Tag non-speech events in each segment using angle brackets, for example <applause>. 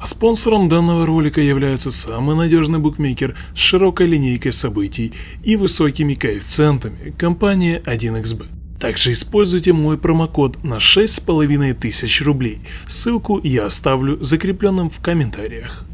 А спонсором данного ролика является самый надежный букмекер с широкой линейкой событий и высокими коэффициентами компания 1xbet. Также используйте мой промокод на 6500 рублей. Ссылку я оставлю закрепленным в комментариях.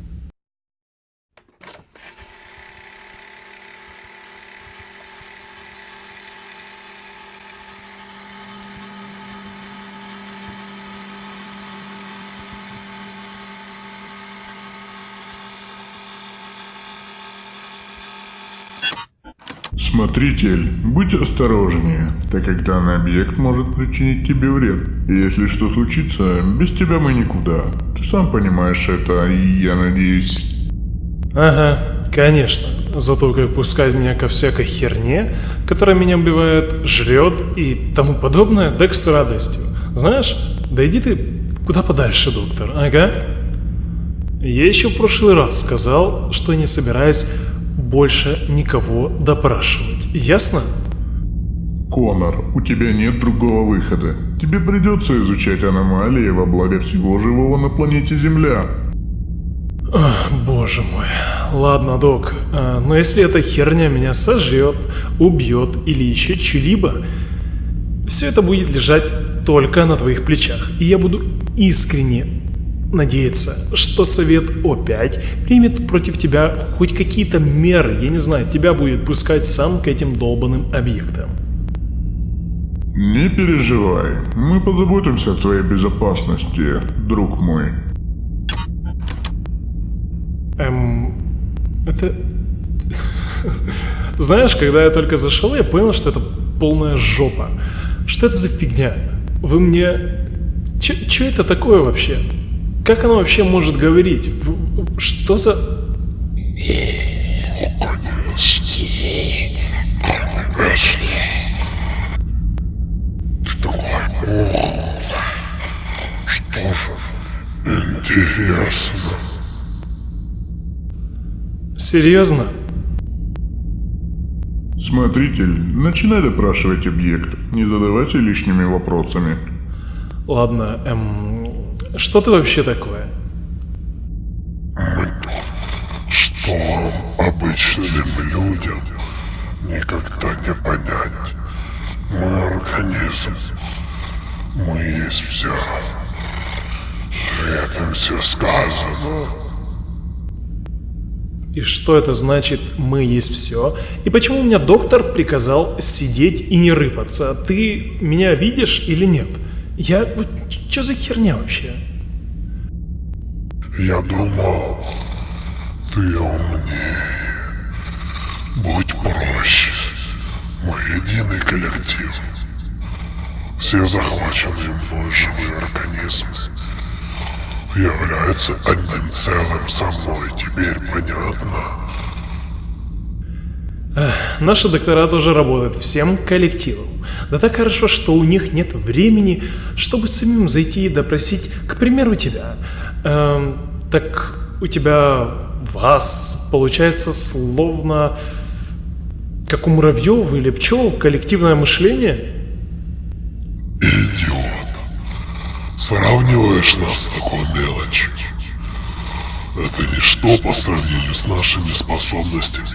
Смотритель, будь осторожнее, так как данный объект может причинить тебе вред. И если что случится, без тебя мы никуда. Ты сам понимаешь это, и я надеюсь... Ага, конечно. Зато как пускать меня ко всякой херне, которая меня убивает, жрет и тому подобное, так с радостью. Знаешь, да иди ты куда подальше, доктор, ага. Я еще в прошлый раз сказал, что не собираюсь больше никого допрашивать. Ясно? Конор, у тебя нет другого выхода. Тебе придется изучать аномалии во благо всего живого на планете Земля. Ах, боже мой. Ладно, док, а, но если эта херня меня сожрет, убьет или еще что-либо, все это будет лежать только на твоих плечах. И я буду искренне надеяться, что Совет О5 примет против тебя хоть какие-то меры, я не знаю, тебя будет пускать сам к этим долбанным объектам. Не переживай, мы позаботимся о твоей безопасности, друг мой. Эм, это... <laughs> Знаешь, когда я только зашел, я понял, что это полная жопа. Что это за фигня? Вы мне... Че это такое вообще? Как она вообще может говорить? Что за... Что же? Интересно. Серьезно? Смотритель, начинай допрашивать объект, не задавайте лишними вопросами. Ладно, эм, что ты вообще такое? Мы что обычным людям никогда не понять. Мы организм. Мы есть все. Этим все сказано. И что это значит «мы есть все»? И почему меня доктор приказал сидеть и не рыпаться? Ты меня видишь или нет? Я... Что за херня вообще? Я думал, ты умнее. Будь проще. Мы единый коллектив. Все захваченные мной живые организмы являются одним целым со мной. Теперь понятно? Наши доктора тоже работают всем коллективом. Да так хорошо, что у них нет времени, чтобы самим зайти и допросить, к примеру, тебя. Эм, так у тебя вас получается словно как у муравьев или пчел коллективное мышление? Идиот. Сравниваешь нас с такой мелочью. Это ничто по сравнению с нашими способностями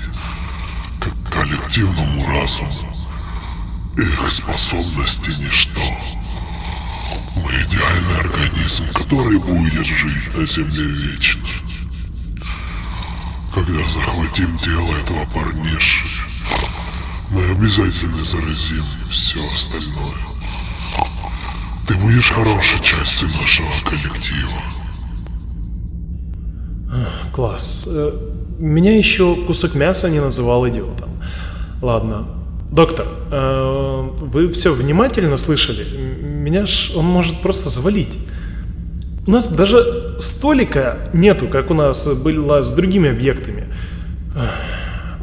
к коллективному разуму. Их способности ничто. Мы идеальный организм, который будет жить на Земле вечно. Когда захватим тело этого парниши, мы обязательно заразим все остальное. Ты будешь хорошей частью нашего коллектива. Класс. Э, меня еще кусок мяса не называл идиотом. Ладно. Доктор, э, вы все внимательно слышали? Меня ж он может просто завалить. У нас даже столика нету, как у нас было с другими объектами.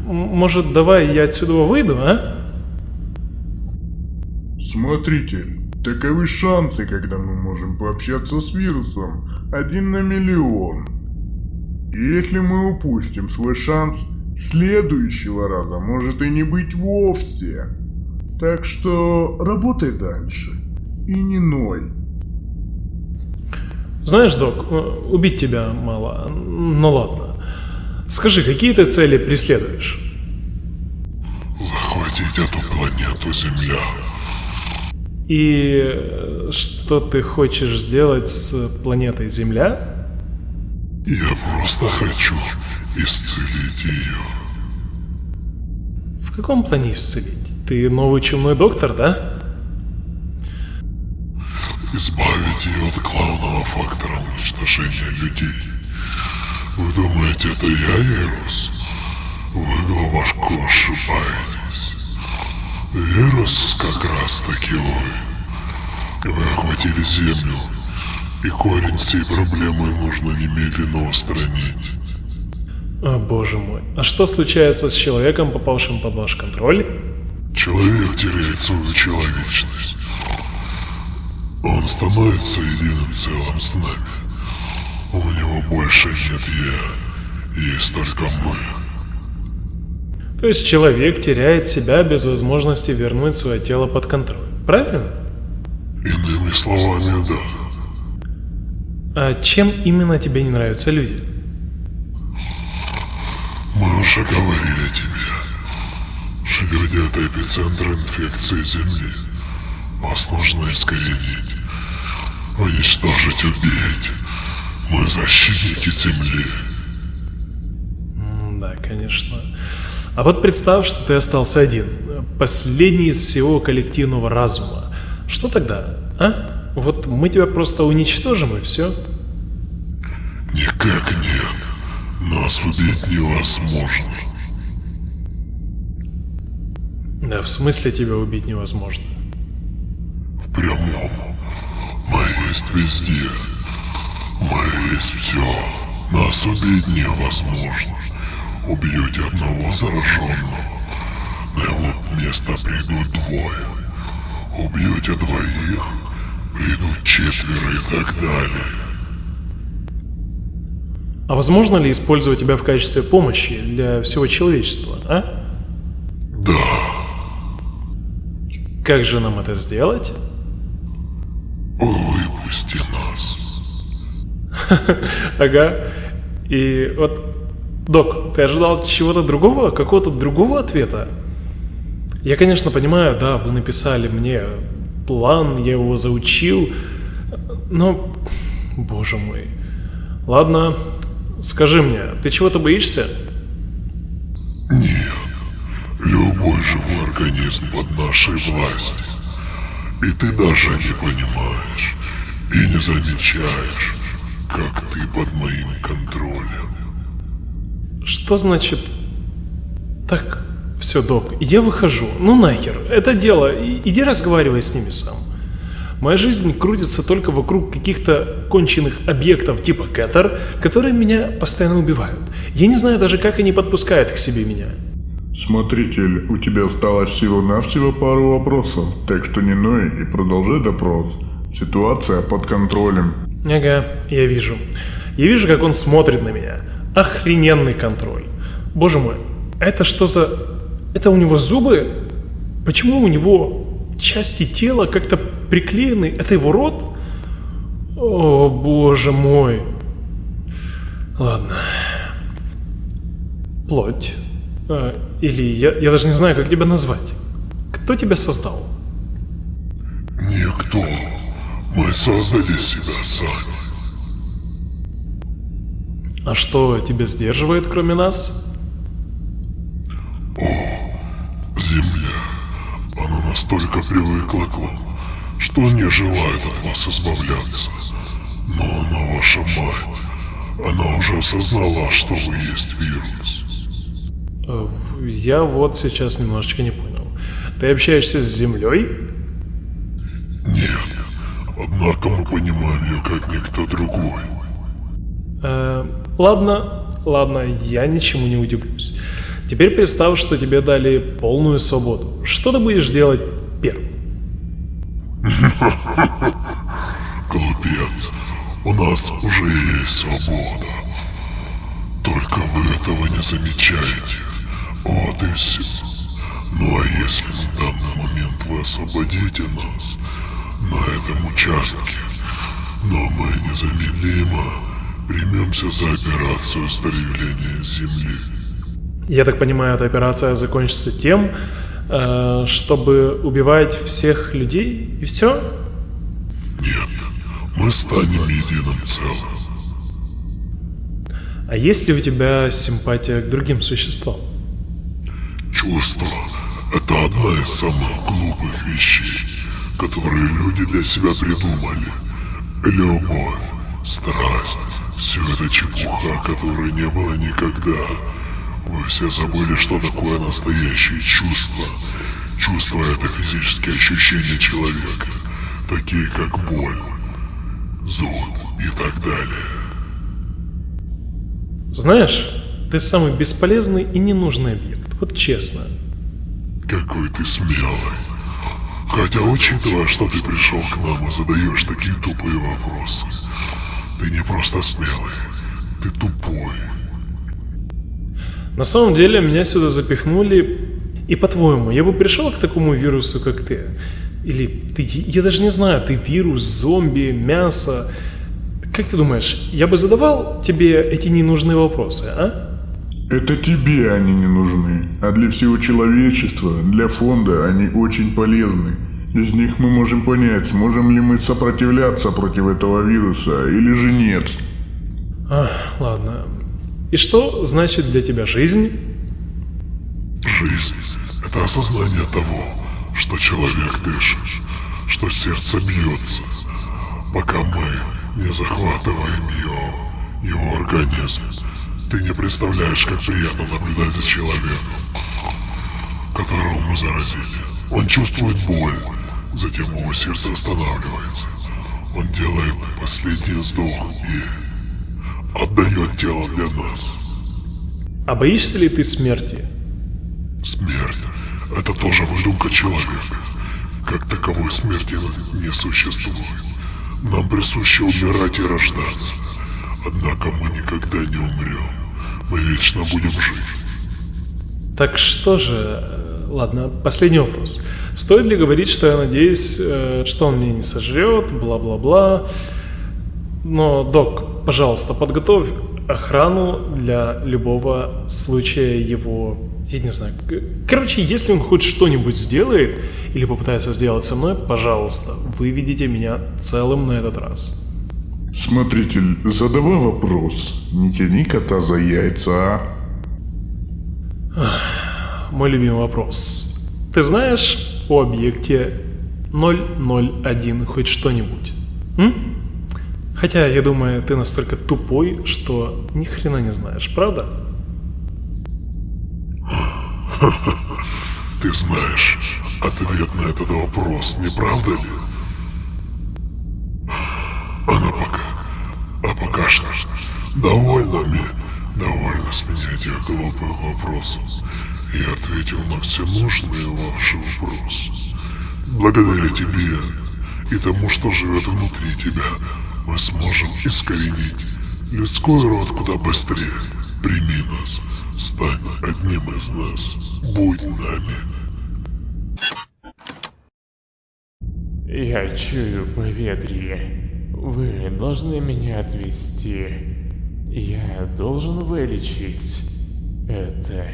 Может, давай я отсюда выйду, а? Смотритель, таковы шансы, когда мы можем пообщаться с вирусом. Один на миллион. И если мы упустим свой шанс, следующего раза может и не быть вовсе. Так что работай дальше и не ной. Знаешь, док, э, убить тебя мало. Ну ладно. Скажи, какие ты цели преследуешь? Захватить эту планету Земля. И э, что ты хочешь сделать с планетой Земля? Я просто хочу исцелить ее. Каком плане исцелить? Ты новый чумной доктор, да? Избавить ее от главного фактора уничтожения людей. Вы думаете, это я, Вирус? Вы глубоко ошибаетесь. Вирус как раз таки вы. Вы охватили Землю, и корень всей проблемы нужно немедленно устранить. О боже мой. А что случается с человеком, попавшим под ваш контроль? Человек теряет свою человечность. Он становится единым целым с нами. У него больше нет я, есть только мы. То есть человек теряет себя без возможности вернуть свое тело под контроль. Правильно? Иными словами, да. А чем именно тебе не нравятся люди? Уже говорили тебе. Люди — это эпицентр инфекции Земли. Вас нужно искоренить. Уничтожить, убить. Мы защитники Земли. Да, конечно. А вот представь, что ты остался один. Последний из всего коллективного разума. Что тогда, а? Вот мы тебя просто уничтожим и все. Никак нет. Нас убить невозможно. Да, в смысле тебя убить невозможно? В прямом. Мы есть везде. Мы есть все. Нас убить невозможно. Убьете одного зараженного. На его место придут двое. Убьете двоих, придут четверо и так далее. А возможно ли использовать тебя в качестве помощи для всего человечества, а? Да, Как же нам это сделать? выпусти нас. <laughs> Ага. И вот, док, ты ожидал чего-то другого, какого-то другого ответа? Я, конечно, понимаю, да, вы написали мне план, я его заучил, но, боже мой. Ладно, скажи мне, ты чего-то боишься? Нет, любой живой организм под нашей властью. И ты даже не понимаешь и не замечаешь, как ты под моим контролем. Что значит... Так, все, док, я выхожу. Ну нахер, это дело, и- иди разговаривай с ними сам. Моя жизнь крутится только вокруг каких-то конченых объектов типа Кэтер, которые меня постоянно убивают. Я не знаю даже, как они подпускают к себе меня. Смотритель, у тебя осталось всего-навсего пару вопросов, так что не ной и продолжай допрос. Ситуация под контролем. Ага, я вижу. Я вижу, как он смотрит на меня. Охрененный контроль. Боже мой, это что за... Это у него зубы? Почему у него части тела как-то приклеены? Это его рот? О, боже мой. Ладно. Плоть. А, или я, я даже не знаю, как тебя назвать. Кто тебя создал? Никто. Мы создали себя сами. А что тебя сдерживает, кроме нас? Настолько привыкла к вам, что не желает от вас избавляться. Но она ваша мать. Она уже осознала, что вы есть вирус. Э, Я вот сейчас немножечко не понял. Ты общаешься с Землей? Нет. Однако мы понимаем ее как никто другой. Э, ладно, ладно, я ничему не удивлюсь. Теперь представь, что тебе дали полную свободу. Что ты будешь делать первым? <laughs> Глупец. У нас уже есть свобода. Только вы этого не замечаете. Вот и все. Ну а если на данный момент вы освободите нас на этом участке, Но мы незамедлимо примемся за операцию старевления Земли. Я так понимаю, эта операция закончится тем, э, чтобы убивать всех людей и все? Нет, мы станем единым целым. А есть ли у тебя симпатия к другим существам? Чувство – это одна из самых глупых вещей, которые люди для себя придумали. Любовь, страсть – все это чепуха, которой не было никогда. Вы все забыли, что такое настоящее чувство. Чувство – это физические ощущения человека, такие как боль, зуд и так далее. Знаешь, ты самый бесполезный и ненужный объект, вот честно. Какой ты смелый. Хотя, учитывая, что ты пришел к нам и задаешь такие тупые вопросы, ты не просто смелый, ты тупой. На самом деле, меня сюда запихнули, и по-твоему, я бы пришел к такому вирусу, как ты? Или ты, я даже не знаю, ты вирус, зомби, мясо, как ты думаешь, я бы задавал тебе эти ненужные вопросы, а? Это тебе они не нужны, а для всего человечества, для фонда они очень полезны. Из них мы можем понять, сможем ли мы сопротивляться против этого вируса или же нет. Ах, ладно. И что значит для тебя жизнь? Жизнь – это осознание того, что человек дышит, что сердце бьется, пока мы не захватываем его, его организм. Ты не представляешь, как приятно наблюдать за человеком, которого мы заразили. Он чувствует боль, затем его сердце останавливается. Он делает последний вздох и отдает тело для нас. А боишься ли ты смерти? Смерть – это тоже выдумка человека. Как таковой смерти не существует. Нам присуще умирать и рождаться. Однако мы никогда не умрем. Мы вечно будем жить. Так что же, ладно, последний вопрос. Стоит ли говорить, что я надеюсь, э, что он меня не сожрет, бла-бла-бла. Но, док, пожалуйста, подготовь охрану для любого случая его, я не знаю. Короче, если он хоть что-нибудь сделает или попытается сделать со мной, пожалуйста, выведите меня целым на этот раз. Смотритель, задавай вопрос. Не тяни кота за яйца, а? Мой любимый вопрос. Ты знаешь о объекте 001 хоть что-нибудь? М? Хотя, я думаю, ты настолько тупой, что ни хрена не знаешь, правда? <laughs> Ты знаешь ответ на этот вопрос, не правда ли? Она пока... А пока что... Довольно мне... Довольно с меня этих глупых вопросов. Я ответил на все нужные ваши вопросы. Благодаря тебе и тому, что живет внутри тебя, мы сможем искоренить людской род куда быстрее. Прими нас, стань одним из нас, будь нами. Я чую поветрие. Вы должны меня отвезти. Я должен вылечить это